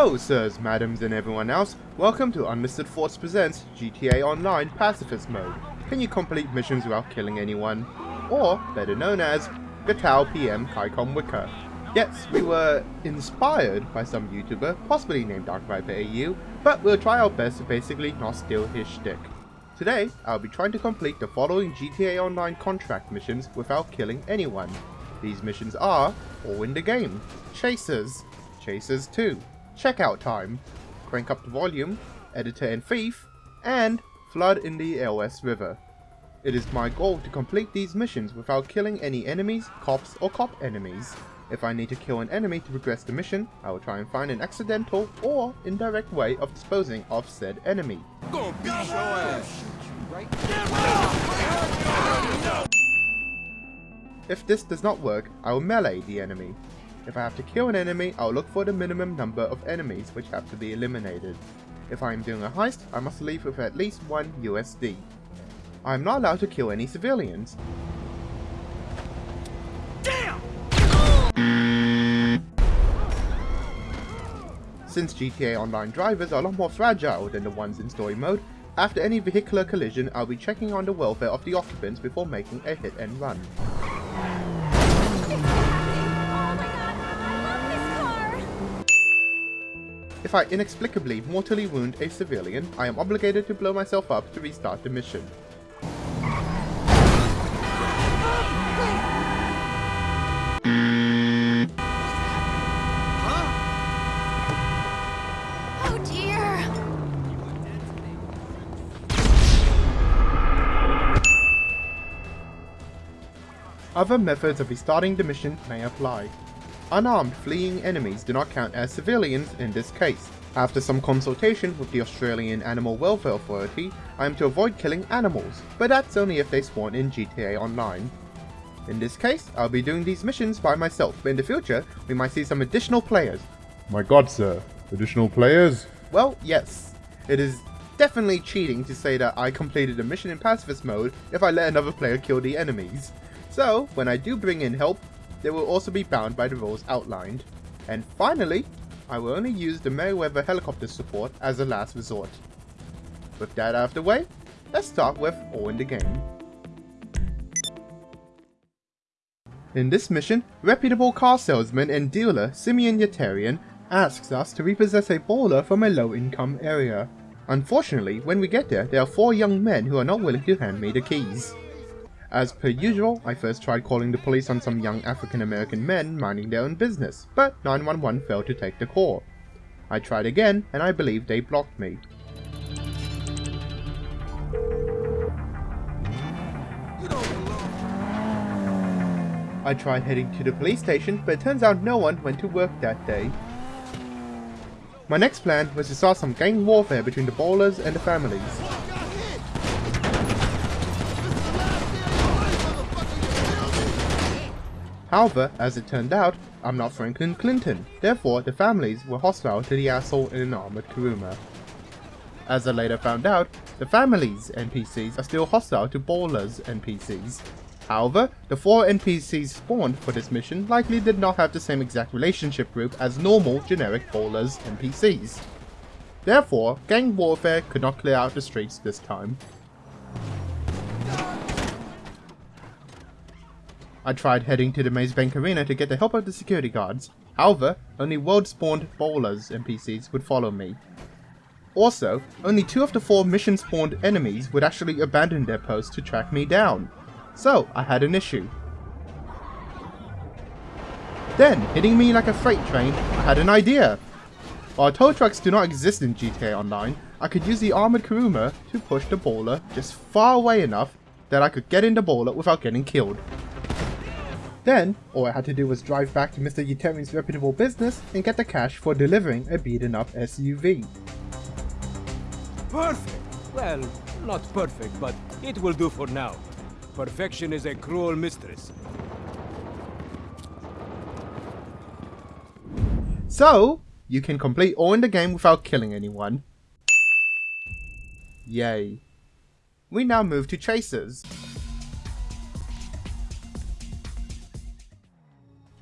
Hello, sirs, madams, and everyone else. Welcome to Unlisted Force Presents GTA Online Pacifist Mode. Can you complete missions without killing anyone? Or, better known as, Gatao PM Kaikom Wicker. Yes, we were inspired by some YouTuber, possibly named Dark Viper but we'll try our best to basically not steal his shtick. Today, I'll be trying to complete the following GTA Online contract missions without killing anyone. These missions are, all in the game, Chasers, Chasers 2, Checkout Time, Crank Up the Volume, Editor and Thief, and Flood in the LS River. It is my goal to complete these missions without killing any enemies, cops, or cop enemies. If I need to kill an enemy to progress the mission, I will try and find an accidental or indirect way of disposing of said enemy. Gonna beat your ass. If this does not work, I will melee the enemy. If I have to kill an enemy, I'll look for the minimum number of enemies which have to be eliminated. If I am doing a heist, I must leave with at least 1 USD. I am not allowed to kill any civilians. Since GTA Online drivers are a lot more fragile than the ones in story mode, after any vehicular collision I'll be checking on the welfare of the occupants before making a hit and run. If I inexplicably mortally wound a civilian, I am obligated to blow myself up to restart the mission. Oh dear! Other methods of restarting the mission may apply. Unarmed fleeing enemies do not count as civilians in this case. After some consultation with the Australian Animal Welfare Authority, I am to avoid killing animals, but that's only if they spawn in GTA Online. In this case, I'll be doing these missions by myself, but in the future, we might see some additional players. My god, sir. Additional players? Well, yes. It is definitely cheating to say that I completed a mission in pacifist mode if I let another player kill the enemies. So, when I do bring in help, they will also be bound by the rules outlined. And finally, I will only use the Merryweather helicopter support as a last resort. With that out of the way, let's start with All in the Game. In this mission, reputable car salesman and dealer Simeon Yetarian asks us to repossess a baller from a low-income area. Unfortunately, when we get there, there are four young men who are not willing to hand me the keys. As per usual, I first tried calling the police on some young African American men minding their own business, but 911 failed to take the call. I tried again, and I believe they blocked me. I tried heading to the police station, but it turns out no one went to work that day. My next plan was to start some gang warfare between the ballers and the families. Got hit. This is the last damn fight, motherfucker. You feel me? However, as it turned out, I'm not Franklin Clinton, therefore the families were hostile to the asshole in an armored Kuruma. As I later found out, the families NPCs are still hostile to Ballers NPCs. However, the four NPCs spawned for this mission likely did not have the same exact relationship group as normal generic Ballers NPCs. Therefore, gang warfare could not clear out the streets this time. I tried heading to the Maze Bank Arena to get the help of the security guards. However, only world-spawned Ballers NPCs would follow me. Also, only two of the four mission-spawned enemies would actually abandon their post to track me down. So, I had an issue. Then, hitting me like a freight train, I had an idea. While tow trucks do not exist in GTA Online, I could use the armored Kuruma to push the baller just far away enough that I could get in the baller without getting killed. Then, all I had to do was drive back to Mr. Yetarian's reputable business and get the cash for delivering a beaten up SUV. Perfect! Well, not perfect, but it will do for now. Perfection is a cruel mistress. So, you can complete all in the game without killing anyone. Yay. We now move to Chasers.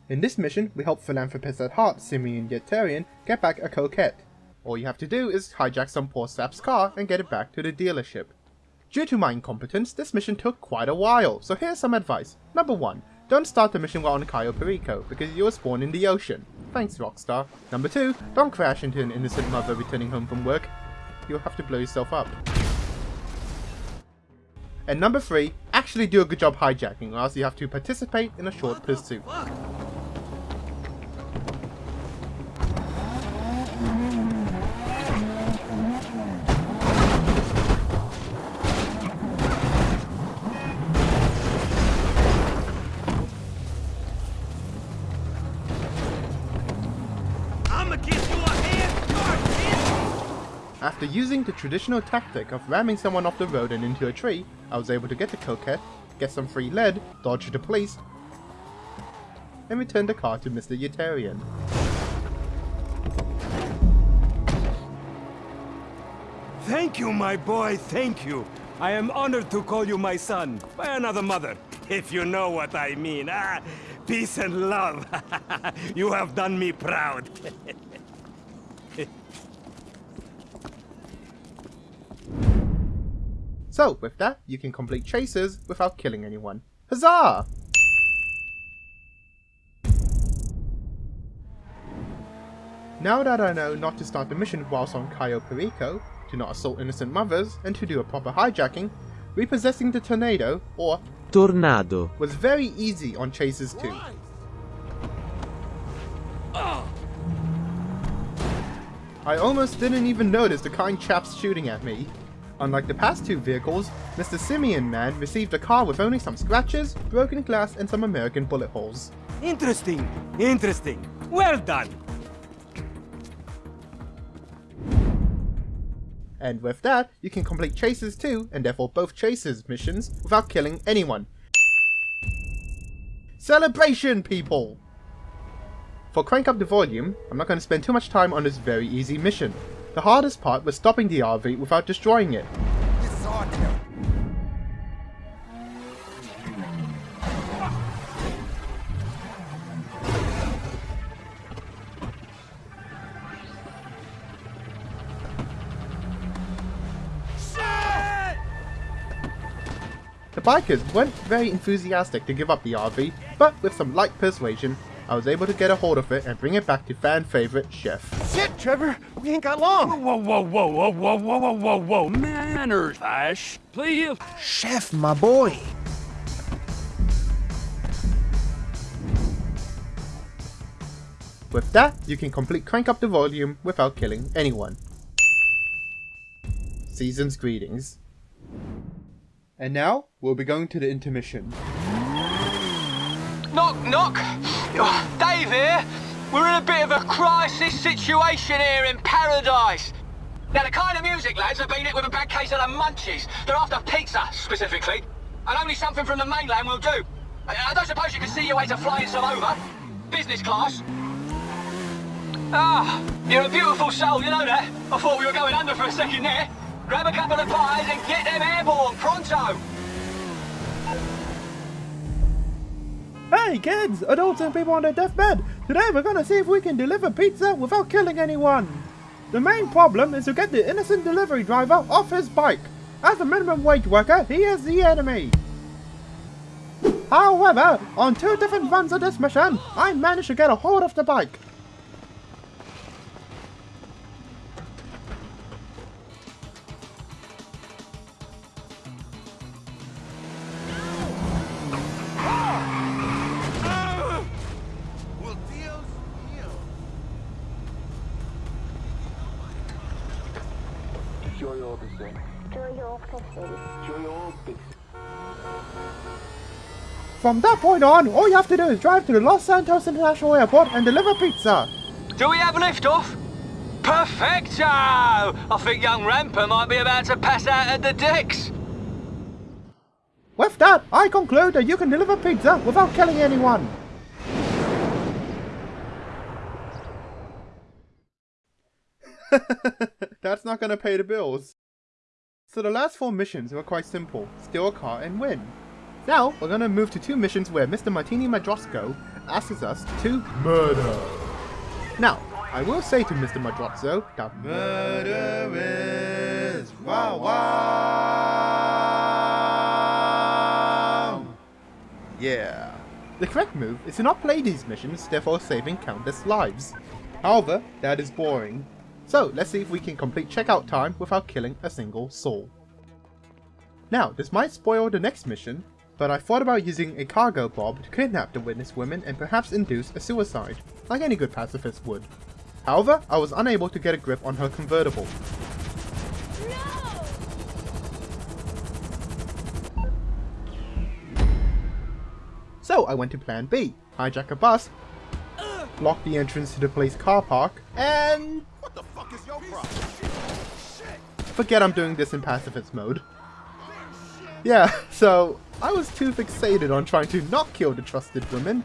In this mission, we help philanthropist at heart Simeon Yetarian get back a coquette. All you have to do is hijack some poor sap's car and get it back to the dealership. Due to my incompetence, this mission took quite a while, so here's some advice. Number 1. Don't start the mission while on Cayo Perico, because you will spawn in the ocean. Thanks, Rockstar. Number 2. Don't crash into an innocent mother returning home from work. You'll have to blow yourself up. And number 3. Actually do a good job hijacking, or else you have to participate in a short pursuit. After using the traditional tactic of ramming someone off the road and into a tree, I was able to get the coquette, get some free lead, dodge the police, and return the car to Mr. Yetarian. Thank you, my boy, thank you. I am honored to call you my son by another mother, if you know what I mean. Ah, peace and love. you have done me proud. So, with that, you can complete chases without killing anyone. Huzzah! Now that I know not to start the mission whilst on Cayo Perico, to not assault innocent mothers, and to do a proper hijacking, repossessing the tornado, or Tornado. was very easy on chases too. I almost didn't even notice the kind chaps shooting at me. Unlike the past two vehicles, Mr. Simeon Man received a car with only some scratches, broken glass, and some American bullet holes. interesting, interesting. Well done. And with that, you can complete chases too, and therefore both chases missions, without killing anyone. Celebration, people! For Crank Up the Volume, I'm not going to spend too much time on this very easy mission. The hardest part was stopping the RV without destroying it. The bikers weren't very enthusiastic to give up the RV, but with some light persuasion, I was able to get a hold of it and bring it back to fan favorite Chef. Shit, Trevor! We ain't got long! Whoa, whoa, whoa, whoa, whoa, whoa, whoa, whoa, whoa. Manners, Ash. Please. Chef, my boy! With that, you can complete Crank Up the Volume without killing anyone. Season's greetings. And now, we'll be going to the intermission. Knock, knock. Oh, Dave here. We're in a bit of a crisis situation here in paradise. Now, the kind of music lads have been hit with a bad case of the munchies. They're after pizza, specifically. And only something from the mainland will do. I, don't suppose you can see your way to flying some over? Business class? Ah, you're a beautiful soul, you know that. I thought we were going under for a second there. Grab a couple of pies and get them airborne, pronto. Hey kids, adults and people on their deathbed! Today we're gonna see if we can deliver pizza without killing anyone! The main problem is to get the innocent delivery driver off his bike. As a minimum wage worker, he is the enemy. However, on two different runs of this mission, I managed to get a hold of the bike. From that point on, all you have to do is drive to the Los Santos International Airport and deliver pizza. Do we have liftoff? Perfecto! I think young Ramper might be about to pass out at the decks. With that, I conclude that you can deliver pizza without killing anyone. That's not gonna pay the bills. So the last four missions were quite simple. Steal a car and win. Now, we're gonna move to two missions where Mr. Martini Madrazo asks us to murder. Now, I will say to Mr. Madrazo that murder is wow wow. Yeah. The correct move is to not play these missions, therefore saving countless lives. However, that is boring. So let's see if we can complete checkout time without killing a single soul. Now, this might spoil the next mission, but I thought about using a Cargobob to kidnap the witness women and perhaps induce a suicide, like any good pacifist would. However, I was unable to get a grip on her convertible. No! So I went to plan B, hijack a bus, block the entrance to the police car park, and What the fuck is your problem? forget I'm doing this in pacifist mode. Yeah, so I was too fixated on trying to not kill the trusted women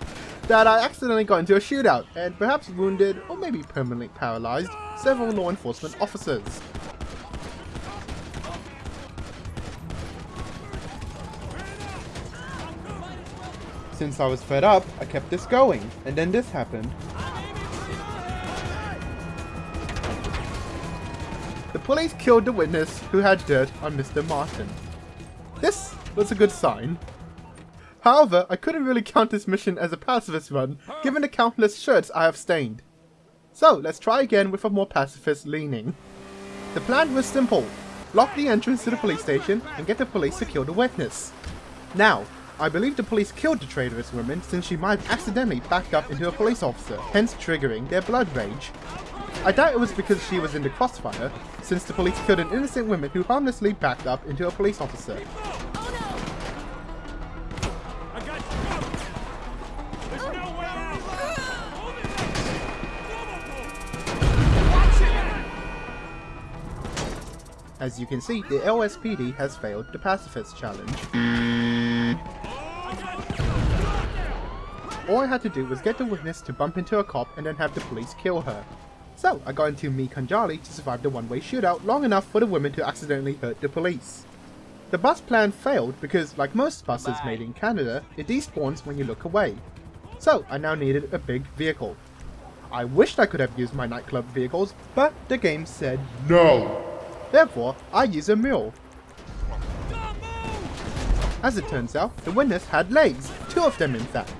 that I accidentally got into a shootout and perhaps wounded or maybe permanently paralyzed several law enforcement officers. Since I was fed up, I kept this going, and then this happened. The police killed the witness who had dirt on Mr. Martin. This was a good sign. However, I couldn't really count this mission as a pacifist run, given the countless shirts I have stained. So, let's try again with a more pacifist leaning. The plan was simple. Block the entrance to the police station and get the police to kill the witness. Now, I believe the police killed the traitorous woman since she might have accidentally backed up into a police officer, hence triggering their blood rage. I doubt it was because she was in the crossfire, since the police killed an innocent woman who harmlessly backed up into a police officer. As you can see, the LSPD has failed the pacifist challenge. All I had to do was get the witness to bump into a cop and then have the police kill her. So, I got into Mi Khanjali to survive the one-way shootout long enough for the women to accidentally hurt the police. The bus plan failed because, like most buses made in Canada, it despawns when you look away. So, I now needed a big vehicle. I wished I could have used my nightclub vehicles, but the game said No! Therefore, I use a mule. As it turns out, the witness had legs, two of them in fact.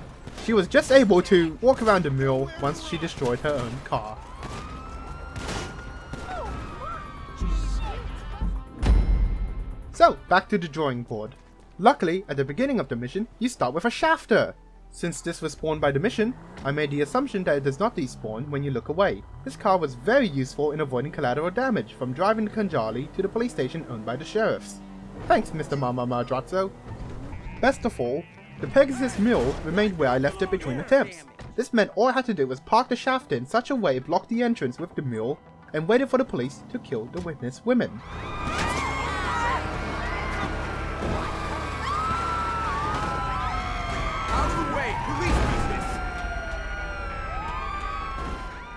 She was just able to walk around the mule once she destroyed her own car. So, back to the drawing board. Luckily, at the beginning of the mission, you start with a Schafter. Since this was spawned by the mission, I made the assumption that it does not despawn when you look away. This car was very useful in avoiding collateral damage from driving the Khanjali to the police station owned by the sheriffs. Thanks, Mr. Mama Madrazo. Best of all, the Pegasus Mule remained where I left it between attempts. This meant all I had to do was park the shaft in such a way it blocked the entrance with the mule and waited for the police to kill the witness women.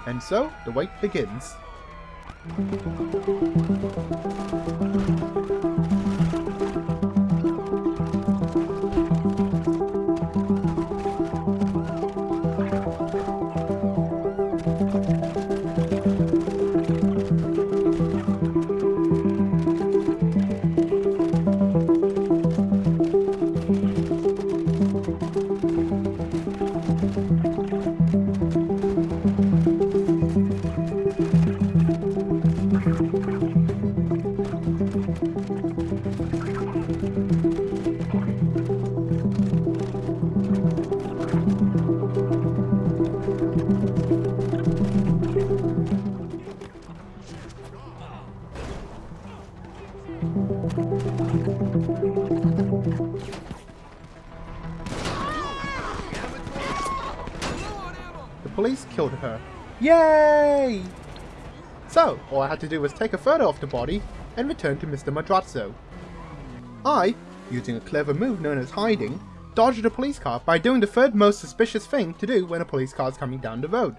And so, the wait begins. To do was take a photo of the body and return to Mr. Madrazo. I, using a clever move known as hiding, dodged a police car by doing the third most suspicious thing to do when a police car is coming down the road.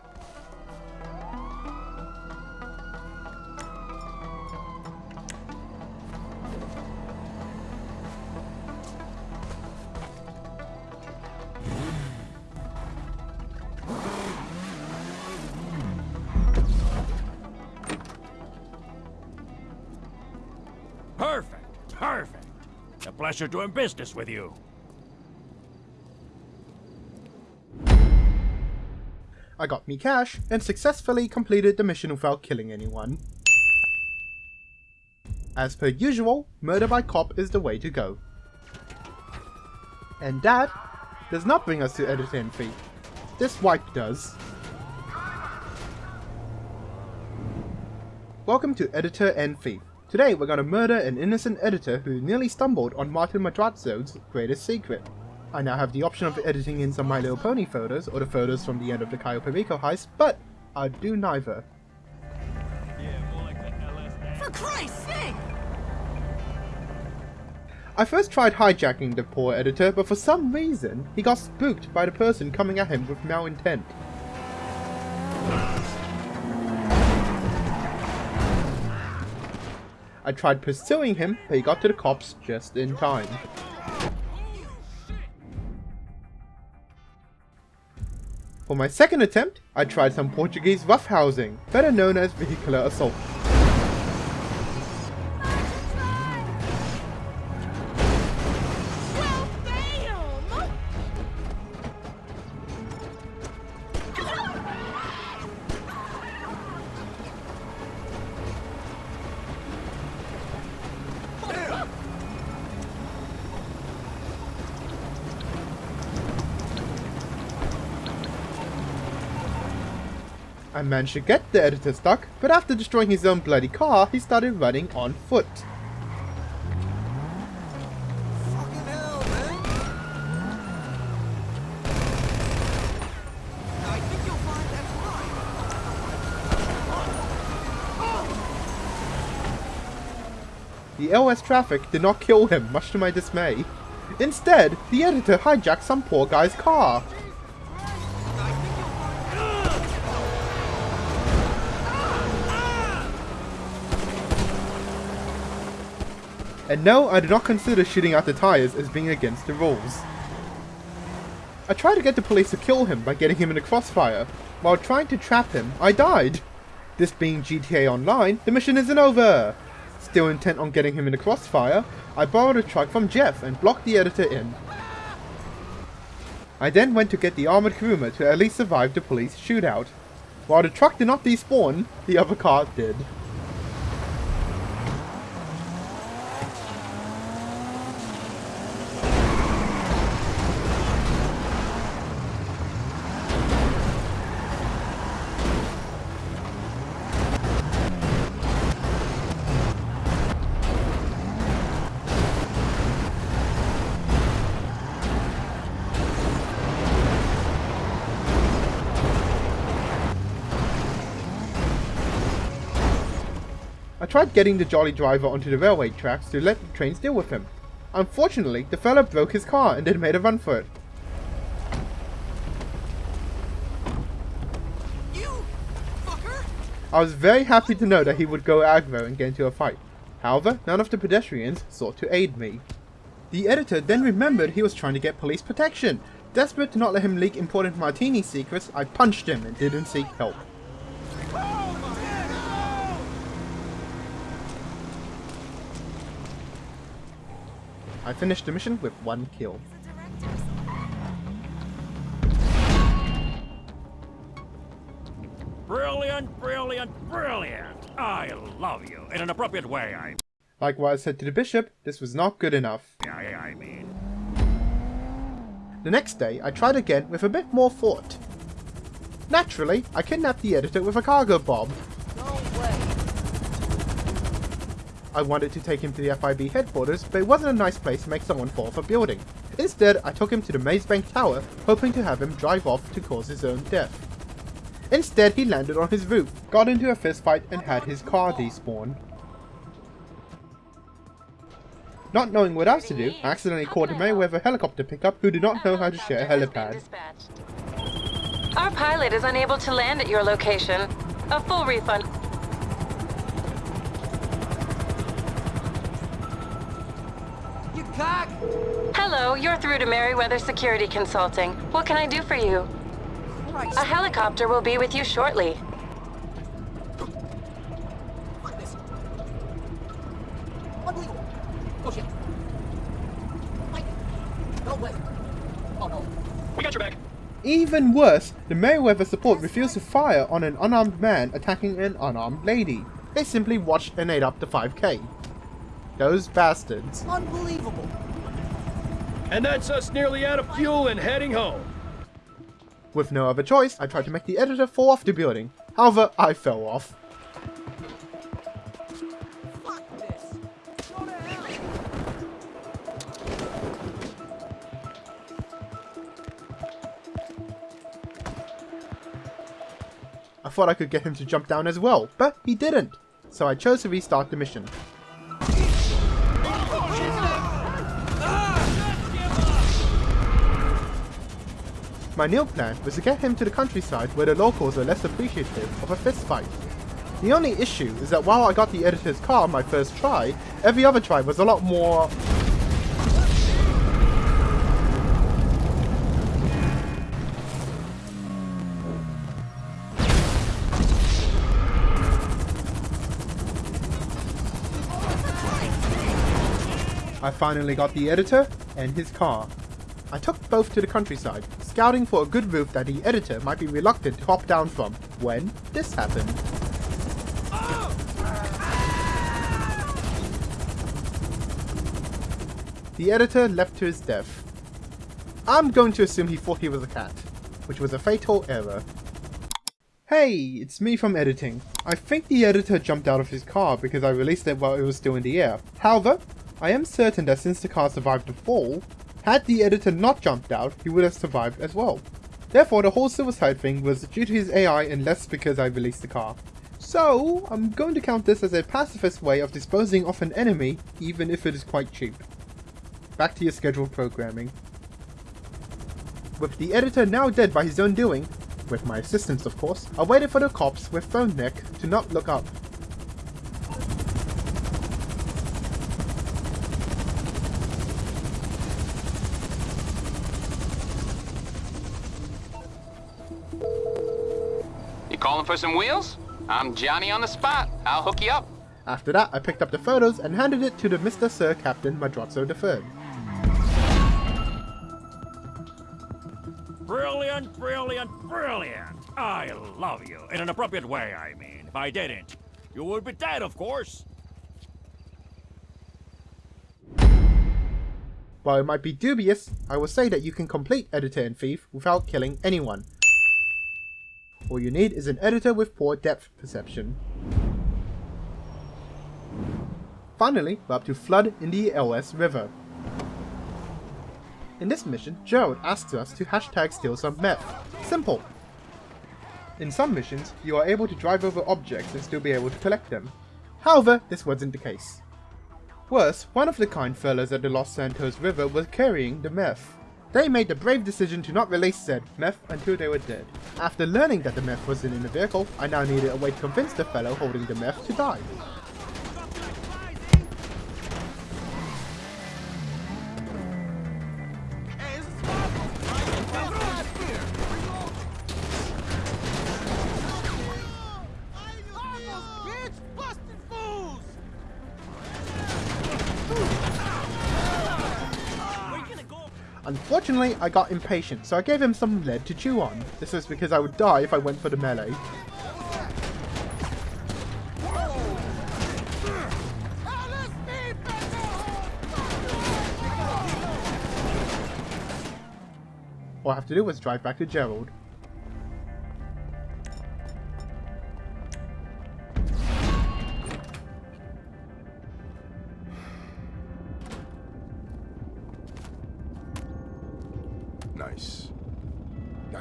Pleasure doing business with you. I got me cash and successfully completed the mission without killing anyone. As per usual, murder by cop is the way to go. And that does not bring us to Editor and Thief. This wipe does. Welcome to Editor and Thief. Today we're gonna murder an innocent editor who nearly stumbled on Martin Madrazo's greatest secret. I now have the option of editing in some My Little Pony photos or the photos from the end of the Cayo Perico heist, but I'll do neither. For Christ's sake! I first tried hijacking the poor editor, but for some reason, he got spooked by the person coming at him with malintent. I tried pursuing him, but he got to the cops just in time. For my second attempt, I tried some Portuguese roughhousing, better known as vehicular assault. I managed to get the editor stuck, but after destroying his own bloody car, he started running on foot. The LS traffic did not kill him, much to my dismay. Instead, the editor hijacked some poor guy's car. And no, I do not consider shooting out the tires as being against the rules. I tried to get the police to kill him by getting him in a crossfire. While trying to trap him, I died. This being GTA Online, the mission isn't over. Still intent on getting him in a crossfire, I borrowed a truck from Jeff and blocked the editor in. I then went to get the armored Kuruma to at least survive the police shootout. While the truck did not despawn, the other car did. Tried getting the jolly driver onto the railway tracks to let the trains deal with him. Unfortunately, the fella broke his car and then made a run for it. You fucker! I was very happy to know that he would go aggro and get into a fight. However, none of the pedestrians sought to aid me. The editor then remembered he was trying to get police protection. Desperate to not let him leak important martini secrets, I punched him and didn't seek help. I finished the mission with one kill. Brilliant, brilliant, brilliant. I love you. In an appropriate way, I, Like what said to the bishop, this was not good enough. I, I mean. The next day, I tried again with a bit more thought. Naturally, I kidnapped the editor with a Cargobob. I wanted to take him to the FIB headquarters, but it wasn't a nice place to make someone fall off a building. Instead, I took him to the Maze Bank Tower, hoping to have him drive off to cause his own death. Instead, he landed on his roof, got into a fistfight, and had his car despawn. Not knowing what else to do, I accidentally called a Mayweather helicopter pickup who did not know how to share a helipad. Our pilot is unable to land at your location. A full refund. Hello, you're through to Merryweather Security Consulting. What can I do for you? Christ. A helicopter will be with you shortly. No no. We got back. Even worse, the Merryweather support refused to fire on an unarmed man attacking an unarmed lady. They simply watched and ate up the 5k. Those bastards. Unbelievable. And that's us nearly out of fuel and heading home. With no other choice, I tried to make the editor fall off the building. However, I fell off. Fuck this. Go to hell. I thought I could get him to jump down as well, but he didn't. So I chose to restart the mission. My new plan was to get him to the countryside where the locals are less appreciative of a fist fight. The only issue is that while I got the editor's car on my first try, every other try was a lot more... I finally got the editor and his car. I took both to the countryside, scouting for a good roof that the editor might be reluctant to hop down from, when this happened. The editor left to his death. I'm going to assume he thought he was a cat, which was a fatal error. Hey, it's me from editing. I think the editor jumped out of his car because I released it while it was still in the air. However, I am certain that since the car survived the fall, had the editor not jumped out, he would have survived as well. Therefore, the whole suicide thing was due to his AI and less because I released the car. So, I'm going to count this as a pacifist way of disposing of an enemy, even if it is quite cheap. Back to your scheduled programming. With the editor now dead by his own doing, with my assistance of course, I waited for the cops with phone neck to not look up. For some wheels? I'm Johnny on the spot. I'll hook you up. After that, I picked up the photos and handed it to the Mr. Sir Captain Madrazo III. Brilliant, brilliant, brilliant. I love you. In an appropriate way, I mean. If I didn't, you would be dead, of course. While it might be dubious, I will say that you can complete Editor and Thief without killing anyone. All you need is an editor with poor depth perception. Finally, we're up to Flood in the LS River. In this mission, Gerald asks us to hashtag steal some meth. Simple! In some missions, you are able to drive over objects and still be able to collect them. However, this wasn't the case. Worse, one of the kind fellas at the Los Santos River was carrying the meth. They made the brave decision to not release said meth until they were dead. After learning that the meth wasn't in the vehicle, I now needed a way to convince the fellow holding the meth to die. Unfortunately, I got impatient, so I gave him some lead to chew on. This was because I would die if I went for the melee. All I have to do was drive back to Gerald.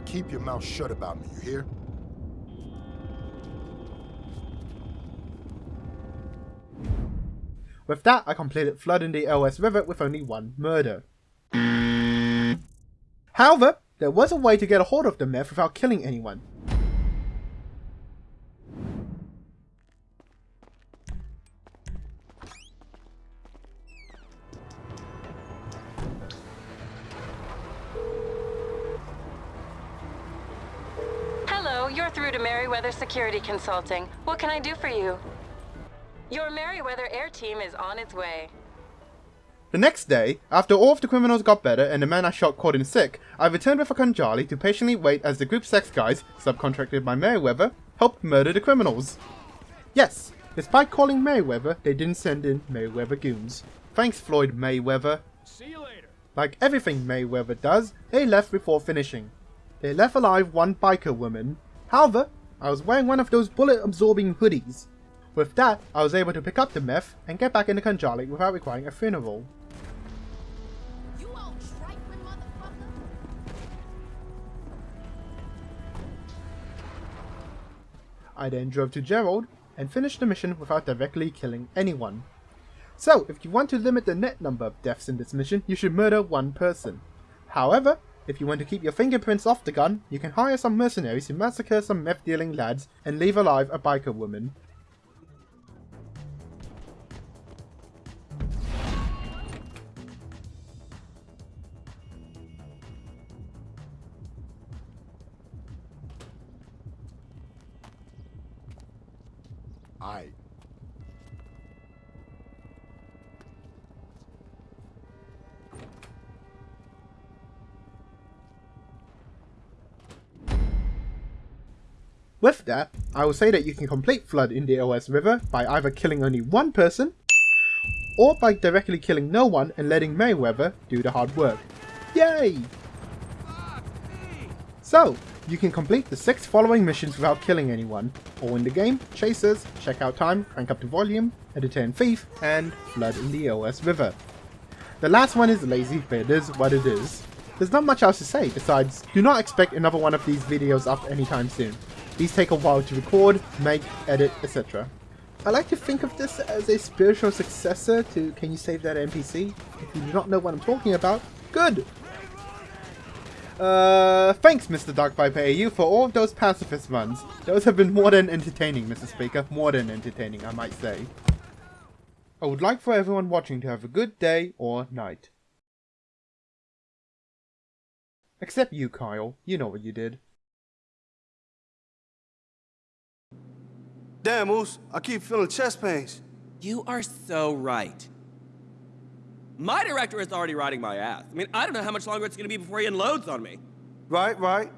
Keep your mouth shut about me, you hear? With that, I completed Flood in the LS River with only one murder. However, there was a way to get a hold of the meth without killing anyone. Through to Merryweather Security Consulting. What can I do for you? Your Merryweather Air Team is on its way. The next day, after all of the criminals got better and the man I shot caught in sick, I returned with a Khanjali to patiently wait as the Gruppe Sechs guys, subcontracted by Merryweather, helped murder the criminals. Yes, despite calling Merryweather, they didn't send in Merryweather goons. Thanks Floyd Mayweather. See you later. Like everything Mayweather does, they left before finishing. They left alive one biker woman. However, I was wearing one of those bullet absorbing hoodies. With that, I was able to pick up the meth and get back in the Khanjali without requiring a funeral. You old trifling motherfucker. I then drove to Gerald and finished the mission without directly killing anyone. So, if you want to limit the net number of deaths in this mission, you should murder one person. However, if you want to keep your fingerprints off the gun, you can hire some mercenaries to massacre some meth dealing lads and leave alive a biker woman. With that, I will say that you can complete Flood in the LS River by either killing only one person, or by directly killing no one and letting Mayweather do the hard work. Yay! So, you can complete the six following missions without killing anyone, all in the game, Chasers, Checkout Time, Crank Up the Volume, Editor Entertain Thief, and Flood in the LS River. The last one is lazy, but it is what it is. There's not much else to say besides, do not expect another one of these videos up anytime soon. These take a while to record, make, edit, etc. I like to think of this as a spiritual successor to Can You Save That NPC? If you do not know what I'm talking about, good! Uh, thanks Mr. Dark Viper AU for all of those pacifist runs. Those have been more than entertaining, Mr. Speaker. More than entertaining, I might say. I would like for everyone watching to have a good day or night. Except you, Kyle. You know what you did. Damn, Moose, I keep feeling chest pains. You are so right. My director is already riding my ass. I mean, I don't know how much longer it's gonna be before he unloads on me. Right, right.